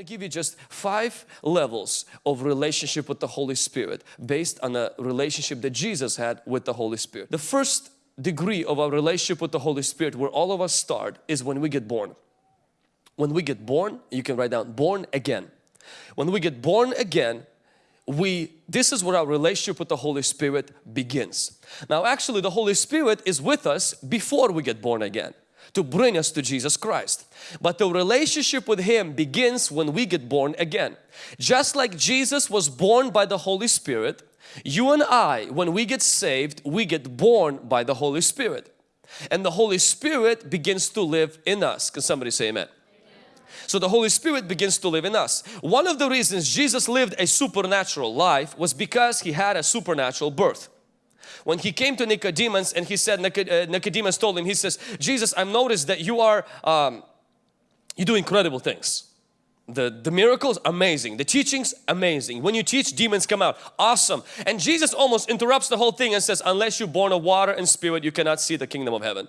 to give you just five levels of relationship with the Holy Spirit based on a relationship that Jesus had with the Holy Spirit. The first degree of our relationship with the Holy Spirit where all of us start is when we get born. When we get born, you can write down born again. When we get born again, we this is where our relationship with the Holy Spirit begins. Now actually the Holy Spirit is with us before we get born again to bring us to Jesus Christ. But the relationship with Him begins when we get born again. Just like Jesus was born by the Holy Spirit, you and I, when we get saved, we get born by the Holy Spirit. And the Holy Spirit begins to live in us. Can somebody say amen? So the Holy Spirit begins to live in us. One of the reasons Jesus lived a supernatural life was because He had a supernatural birth. When He came to Nicodemus and He said, uh, Nicodemus told Him, He says, Jesus, I've noticed that you are, um, you do incredible things. The, the miracles, amazing. The teachings, amazing. When you teach, demons come out. Awesome. And Jesus almost interrupts the whole thing and says, unless you're born of water and spirit, you cannot see the kingdom of heaven.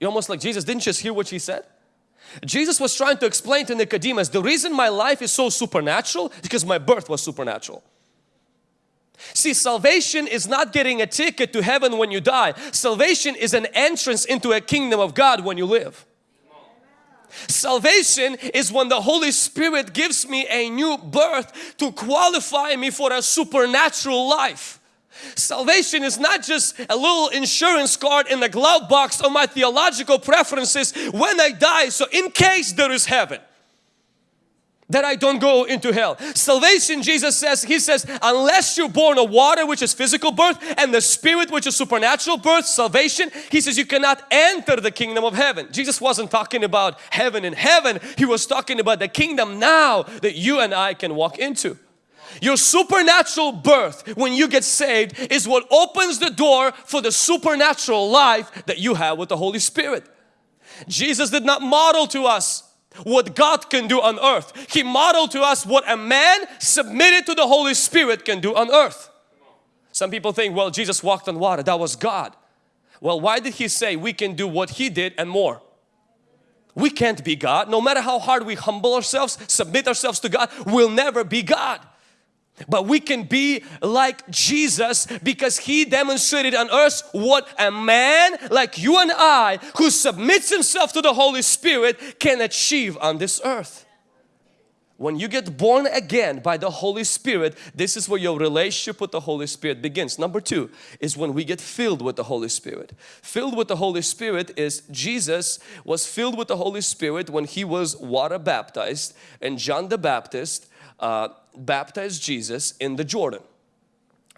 You're almost like, Jesus, didn't you just hear what He said? Jesus was trying to explain to Nicodemus, the reason my life is so supernatural is because my birth was supernatural. See, salvation is not getting a ticket to heaven when you die. Salvation is an entrance into a kingdom of God when you live. Salvation is when the Holy Spirit gives me a new birth to qualify me for a supernatural life. Salvation is not just a little insurance card in the glove box of my theological preferences when I die so in case there is heaven that I don't go into hell. Salvation, Jesus says, He says, unless you're born of water, which is physical birth, and the Spirit, which is supernatural birth, salvation, He says, you cannot enter the kingdom of heaven. Jesus wasn't talking about heaven in heaven. He was talking about the kingdom now that you and I can walk into. Your supernatural birth when you get saved is what opens the door for the supernatural life that you have with the Holy Spirit. Jesus did not model to us what God can do on earth. He modeled to us what a man submitted to the Holy Spirit can do on earth. Some people think, well, Jesus walked on water. That was God. Well, why did He say we can do what He did and more? We can't be God. No matter how hard we humble ourselves, submit ourselves to God, we'll never be God. But we can be like Jesus because He demonstrated on earth what a man like you and I who submits himself to the Holy Spirit can achieve on this earth. When you get born again by the Holy Spirit, this is where your relationship with the Holy Spirit begins. Number two is when we get filled with the Holy Spirit. Filled with the Holy Spirit is Jesus was filled with the Holy Spirit when He was water baptized and John the Baptist uh, baptized Jesus in the Jordan.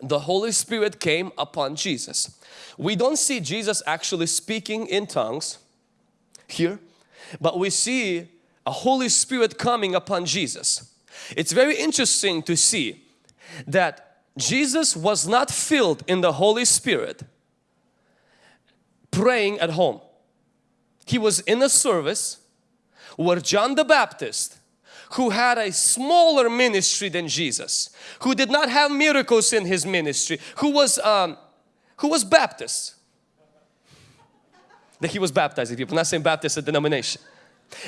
The Holy Spirit came upon Jesus. We don't see Jesus actually speaking in tongues here, but we see a Holy Spirit coming upon Jesus. It's very interesting to see that Jesus was not filled in the Holy Spirit praying at home. He was in a service where John the Baptist who had a smaller ministry than Jesus, who did not have miracles in his ministry, who was, um, who was Baptist. That he was baptizing people, not saying Baptist a denomination.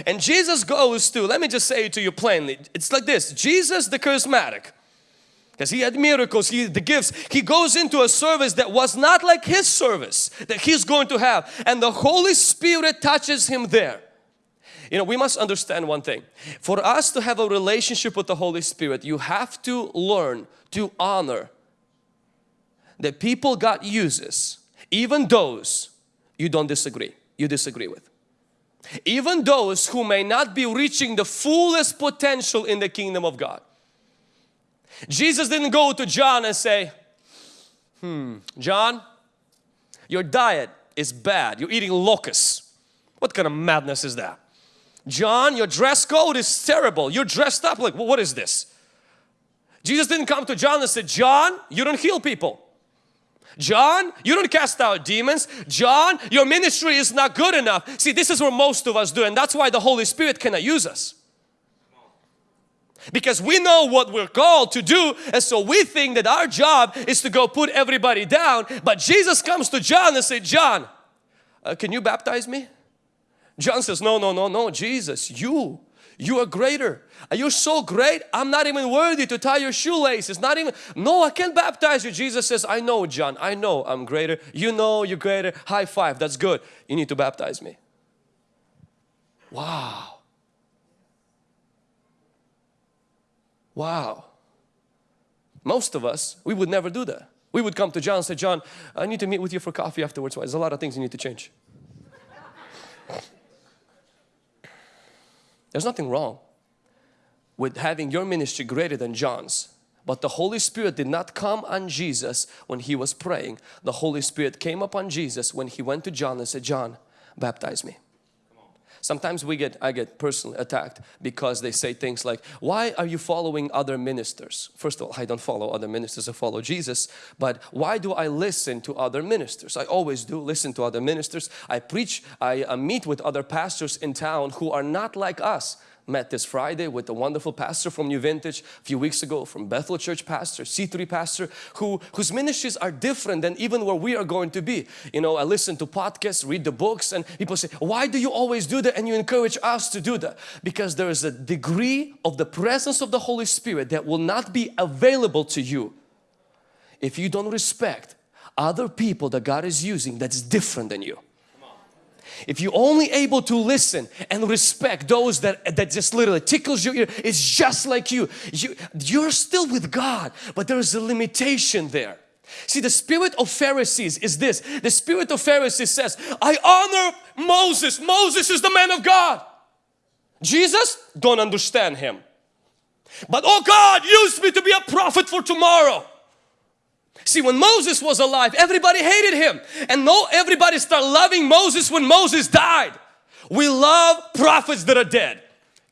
And Jesus goes to, let me just say it to you plainly, it's like this, Jesus the charismatic, because he had miracles, he the gifts, he goes into a service that was not like his service that he's going to have and the Holy Spirit touches him there. You know, we must understand one thing. For us to have a relationship with the Holy Spirit, you have to learn to honor the people God uses, even those you don't disagree, you disagree with. Even those who may not be reaching the fullest potential in the kingdom of God. Jesus didn't go to John and say, hmm, John, your diet is bad. You're eating locusts. What kind of madness is that? John, your dress code is terrible. You're dressed up like, well, what is this? Jesus didn't come to John and said, John, you don't heal people. John, you don't cast out demons. John, your ministry is not good enough. See, this is what most of us do and that's why the Holy Spirit cannot use us. Because we know what we're called to do and so we think that our job is to go put everybody down. But Jesus comes to John and say, John, uh, can you baptize me? John says, no, no, no, no, Jesus, you, You are greater. Are You're so great. I'm not even worthy to tie your shoelaces. Not even, no, I can't baptize you. Jesus says, I know, John. I know I'm greater. You know you're greater. High five. That's good. You need to baptize me. Wow. Wow. Most of us, we would never do that. We would come to John and say, John, I need to meet with you for coffee afterwards. Why there's a lot of things you need to change. There's nothing wrong with having your ministry greater than John's. But the Holy Spirit did not come on Jesus when he was praying. The Holy Spirit came upon Jesus when he went to John and said, John, baptize me. Sometimes we get, I get personally attacked because they say things like, why are you following other ministers? First of all, I don't follow other ministers, I follow Jesus. But why do I listen to other ministers? I always do listen to other ministers. I preach, I uh, meet with other pastors in town who are not like us met this Friday with a wonderful pastor from New Vintage a few weeks ago from Bethel Church pastor, C3 pastor who whose ministries are different than even where we are going to be. You know, I listen to podcasts, read the books and people say, why do you always do that and you encourage us to do that? Because there is a degree of the presence of the Holy Spirit that will not be available to you if you don't respect other people that God is using that's different than you. If you're only able to listen and respect those that, that just literally tickles your ear, it's just like you. you. You're still with God, but there is a limitation there. See, the spirit of Pharisees is this. The spirit of Pharisees says, I honor Moses. Moses is the man of God. Jesus, don't understand him. But oh God use me to be a prophet for tomorrow. See, when Moses was alive, everybody hated him. And no, everybody started loving Moses when Moses died. We love prophets that are dead.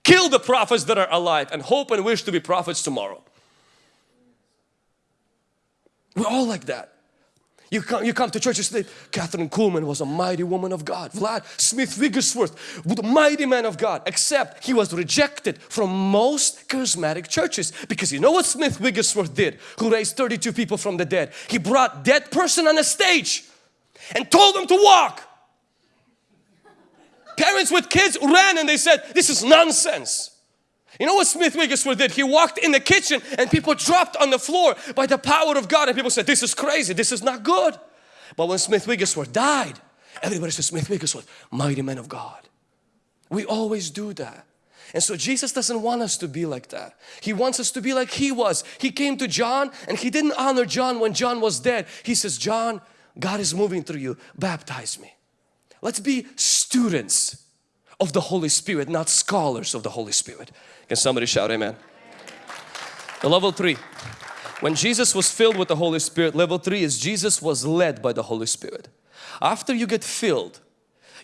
Kill the prophets that are alive and hope and wish to be prophets tomorrow. We're all like that. You come, you come to church and say, Kathryn Kuhlman was a mighty woman of God. Vlad Smith Wigglesworth mighty man of God. Except he was rejected from most charismatic churches. Because you know what Smith Wigglesworth did? Who raised 32 people from the dead. He brought dead person on a stage and told them to walk. Parents with kids ran and they said, this is nonsense. You know what Smith Wigglesworth did? He walked in the kitchen and people dropped on the floor by the power of God and people said, this is crazy, this is not good. But when Smith Wigglesworth died, everybody said, Smith Wigglesworth, mighty man of God. We always do that. And so Jesus doesn't want us to be like that. He wants us to be like He was. He came to John and He didn't honor John when John was dead. He says, John, God is moving through you. Baptize me. Let's be students of the Holy Spirit, not scholars of the Holy Spirit. Can somebody shout amen? The level three. When Jesus was filled with the Holy Spirit, level three is Jesus was led by the Holy Spirit. After you get filled,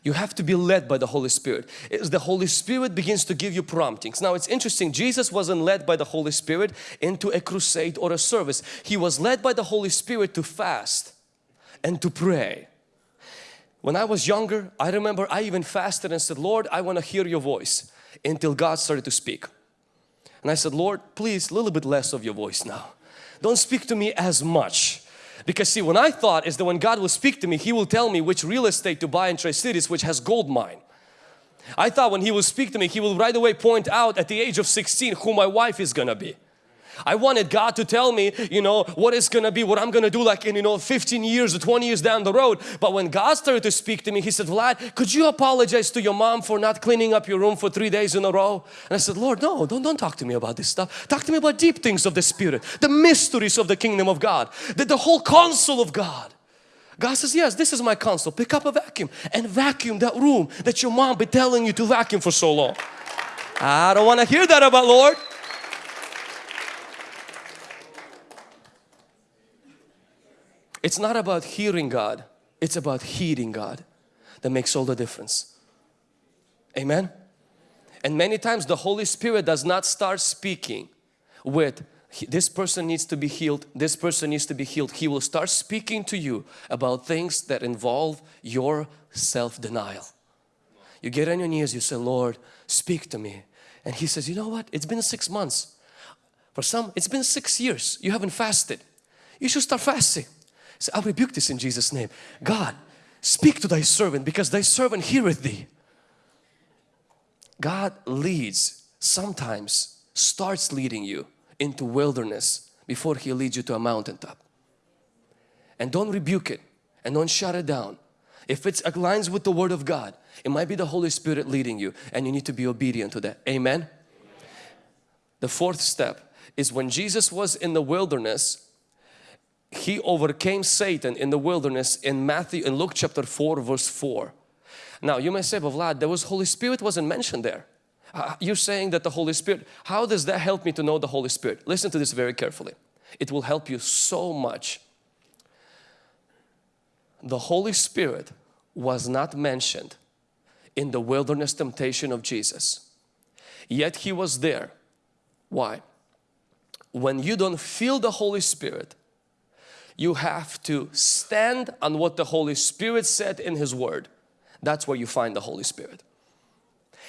you have to be led by the Holy Spirit. It's the Holy Spirit begins to give you promptings. Now it's interesting, Jesus wasn't led by the Holy Spirit into a crusade or a service. He was led by the Holy Spirit to fast and to pray. When I was younger, I remember I even fasted and said, Lord, I want to hear your voice until God started to speak. And I said, Lord, please, a little bit less of your voice now. Don't speak to me as much. Because see, when I thought is that when God will speak to me, He will tell me which real estate to buy in Tri-Cities which has gold mine. I thought when He will speak to me, He will right away point out at the age of 16 who my wife is gonna be. I wanted God to tell me, you know, what is going to be, what I'm going to do like in, you know, 15 years or 20 years down the road. But when God started to speak to me, He said, Vlad, could you apologize to your mom for not cleaning up your room for three days in a row? And I said, Lord, no, don't, don't talk to me about this stuff. Talk to me about deep things of the Spirit, the mysteries of the kingdom of God, the, the whole counsel of God. God says, yes, this is my counsel. Pick up a vacuum and vacuum that room that your mom been telling you to vacuum for so long. I don't want to hear that about Lord. It's not about hearing God, it's about heeding God that makes all the difference. Amen? And many times the Holy Spirit does not start speaking with this person needs to be healed, this person needs to be healed. He will start speaking to you about things that involve your self-denial. You get on your knees, you say, Lord, speak to me. And He says, you know what? It's been six months. For some, it's been six years. You haven't fasted. You should start fasting. So I rebuke this in Jesus name. God, speak to thy servant because thy servant heareth thee. God leads sometimes starts leading you into wilderness before He leads you to a mountaintop. And don't rebuke it and don't shut it down. If it aligns with the Word of God, it might be the Holy Spirit leading you and you need to be obedient to that. Amen? The fourth step is when Jesus was in the wilderness, He overcame Satan in the wilderness in Matthew, in Luke chapter 4 verse 4. Now you may say, but Vlad, there was Holy Spirit wasn't mentioned there. Uh, you're saying that the Holy Spirit, how does that help me to know the Holy Spirit? Listen to this very carefully. It will help you so much. The Holy Spirit was not mentioned in the wilderness temptation of Jesus. Yet He was there. Why? When you don't feel the Holy Spirit, you have to stand on what the Holy Spirit said in His Word. That's where you find the Holy Spirit.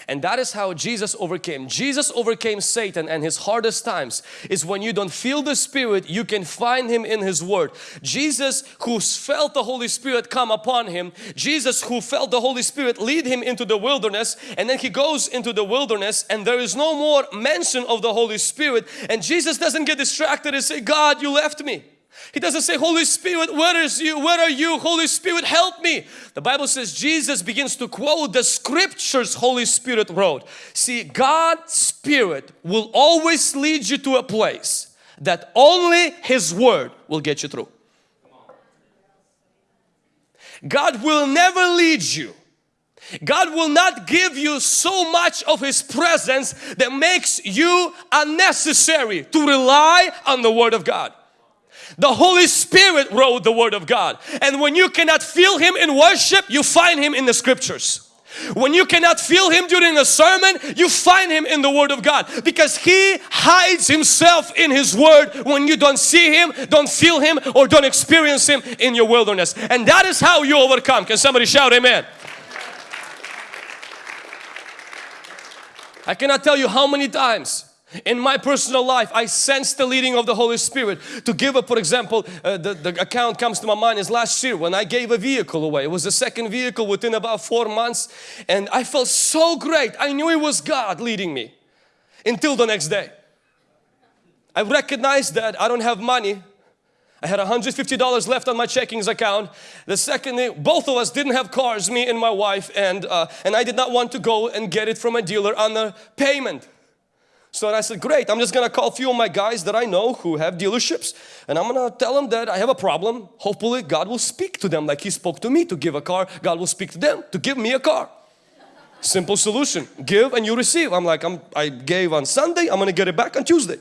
And that is how Jesus overcame. Jesus overcame Satan and his hardest times is when you don't feel the Spirit, you can find Him in His Word. Jesus who felt the Holy Spirit come upon Him, Jesus who felt the Holy Spirit lead Him into the wilderness and then He goes into the wilderness and there is no more mention of the Holy Spirit and Jesus doesn't get distracted and say, God, you left me. He doesn't say, Holy Spirit, where is you? Where are you? Holy Spirit, help me. The Bible says Jesus begins to quote the scriptures Holy Spirit wrote. See, God's Spirit will always lead you to a place that only His Word will get you through. God will never lead you. God will not give you so much of His presence that makes you unnecessary to rely on the Word of God. The Holy Spirit wrote the Word of God. And when you cannot feel Him in worship, you find Him in the Scriptures. When you cannot feel Him during a sermon, you find Him in the Word of God because He hides Himself in His Word when you don't see Him, don't feel Him or don't experience Him in your wilderness. And that is how you overcome. Can somebody shout Amen? I cannot tell you how many times in my personal life, I sense the leading of the Holy Spirit. To give a, for example, uh, the, the account comes to my mind is last year when I gave a vehicle away. It was the second vehicle within about four months and I felt so great. I knew it was God leading me until the next day. I recognized that I don't have money. I had $150 left on my checkings account. The second day, both of us didn't have cars, me and my wife, and, uh, and I did not want to go and get it from a dealer on the payment. So I said, great, I'm just gonna call a few of my guys that I know who have dealerships and I'm gonna tell them that I have a problem. Hopefully God will speak to them like He spoke to me to give a car. God will speak to them to give me a car. Simple solution, give and you receive. I'm like, I'm, I gave on Sunday, I'm gonna get it back on Tuesday.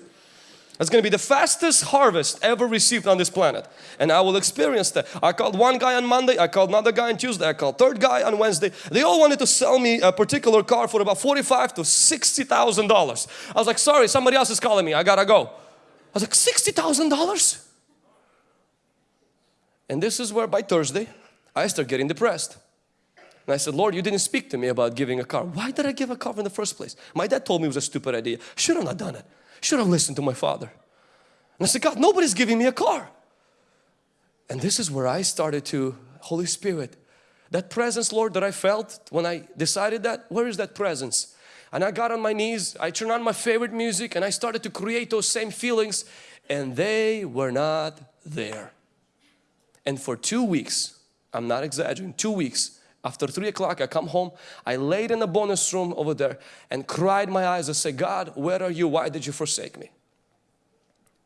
That's going to be the fastest harvest ever received on this planet. And I will experience that. I called one guy on Monday, I called another guy on Tuesday, I called third guy on Wednesday. They all wanted to sell me a particular car for about 45 to $60,000. I was like, sorry, somebody else is calling me, I gotta go. I was like, $60,000? And this is where by Thursday, I start getting depressed. And I said, Lord, you didn't speak to me about giving a car. Why did I give a car in the first place? My dad told me it was a stupid idea. Should have not done it. Should have listened to my father. And I said, God, nobody's giving me a car. And this is where I started to, Holy Spirit, that presence, Lord, that I felt when I decided that, where is that presence? And I got on my knees, I turned on my favorite music and I started to create those same feelings and they were not there. And for two weeks, I'm not exaggerating, two weeks, after three o'clock I come home, I laid in the bonus room over there and cried my eyes I said, God, where are you? Why did you forsake me?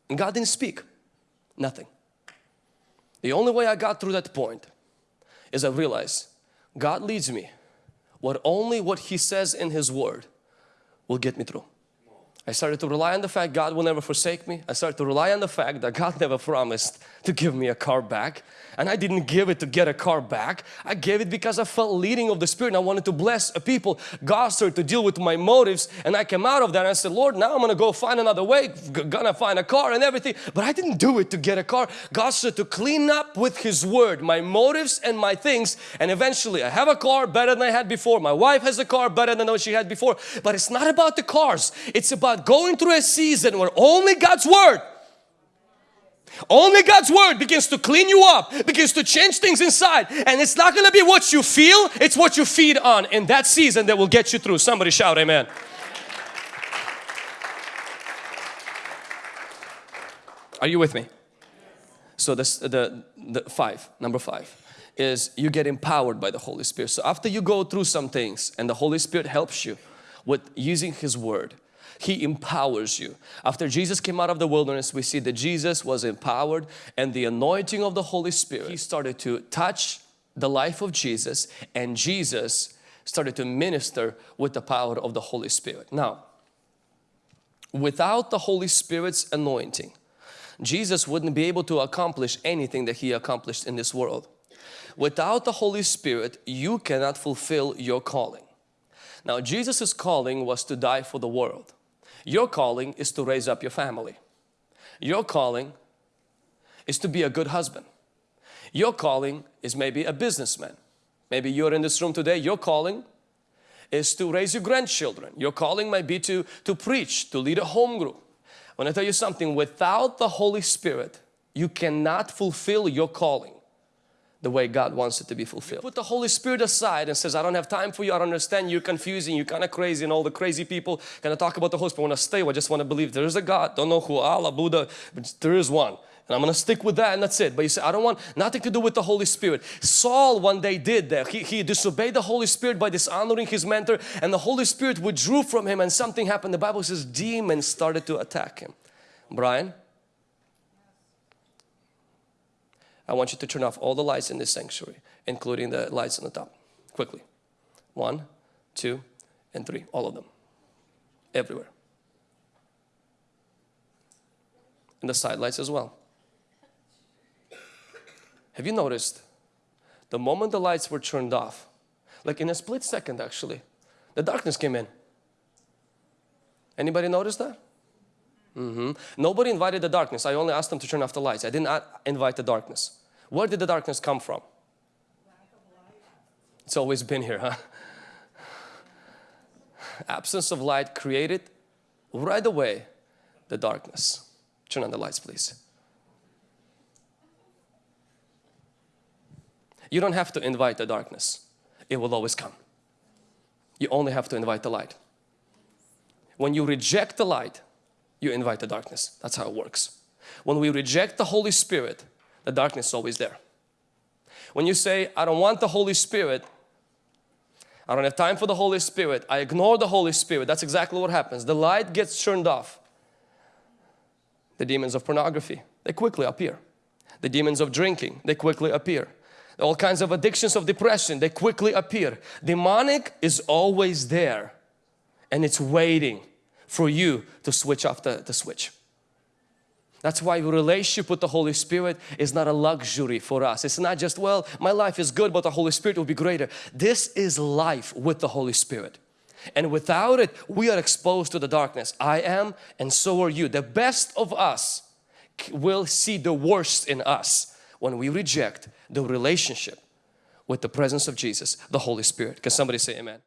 And God didn't speak, nothing. The only way I got through that point is I realized God leads me. What only what He says in His Word will get me through. I started to rely on the fact God will never forsake me. I started to rely on the fact that God never promised to give me a car back. And I didn't give it to get a car back. I gave it because I felt leading of the Spirit and I wanted to bless a people. God started to deal with my motives and I came out of that and I said, Lord, now I'm going to go find another way, gonna find a car and everything. But I didn't do it to get a car. God started to clean up with His Word, my motives and my things. And eventually I have a car better than I had before. My wife has a car better than what she had before. But it's not about the cars. It's about about going through a season where only God's Word only God's Word begins to clean you up, begins to change things inside. And it's not going to be what you feel, it's what you feed on in that season that will get you through. Somebody shout amen. Are you with me? So this, the, the five, number five is you get empowered by the Holy Spirit. So after you go through some things and the Holy Spirit helps you with using His Word, he empowers you. After Jesus came out of the wilderness, we see that Jesus was empowered and the anointing of the Holy Spirit, He started to touch the life of Jesus and Jesus started to minister with the power of the Holy Spirit. Now, without the Holy Spirit's anointing, Jesus wouldn't be able to accomplish anything that He accomplished in this world. Without the Holy Spirit, you cannot fulfill your calling. Now, Jesus' calling was to die for the world. Your calling is to raise up your family. Your calling is to be a good husband. Your calling is maybe a businessman. Maybe you're in this room today, your calling is to raise your grandchildren. Your calling might be to, to preach, to lead a home group. When I tell you something, without the Holy Spirit, you cannot fulfill your calling the way God wants it to be fulfilled. You put the Holy Spirit aside and says, I don't have time for you, I don't understand, you're confusing, you're kind of crazy and all the crazy people kind of talk about the Holy Spirit. I want to stay, I just want to believe there is a God, don't know who, Allah, Buddha, but there is one. And I'm going to stick with that and that's it. But you say, I don't want nothing to do with the Holy Spirit. Saul one day did that. He, he disobeyed the Holy Spirit by dishonoring his mentor and the Holy Spirit withdrew from him and something happened. The Bible says demons started to attack him. Brian? I want you to turn off all the lights in this sanctuary, including the lights on the top. Quickly. One, two, and three. All of them. Everywhere. And the side lights as well. Have you noticed the moment the lights were turned off, like in a split second actually, the darkness came in. Anybody notice that? Mm -hmm. Nobody invited the darkness. I only asked them to turn off the lights. I didn't invite the darkness. Where did the darkness come from? It's always been here, huh? Absence of light created right away the darkness. Turn on the lights, please. You don't have to invite the darkness. It will always come. You only have to invite the light. When you reject the light, you invite the darkness. That's how it works. When we reject the Holy Spirit, the darkness is always there. When you say, I don't want the Holy Spirit, I don't have time for the Holy Spirit, I ignore the Holy Spirit, that's exactly what happens. The light gets turned off. The demons of pornography, they quickly appear. The demons of drinking, they quickly appear. All kinds of addictions of depression, they quickly appear. Demonic is always there and it's waiting for you to switch off the, the switch. That's why relationship with the Holy Spirit is not a luxury for us. It's not just, well, my life is good, but the Holy Spirit will be greater. This is life with the Holy Spirit. And without it, we are exposed to the darkness. I am and so are you. The best of us will see the worst in us when we reject the relationship with the presence of Jesus, the Holy Spirit. Can somebody say amen?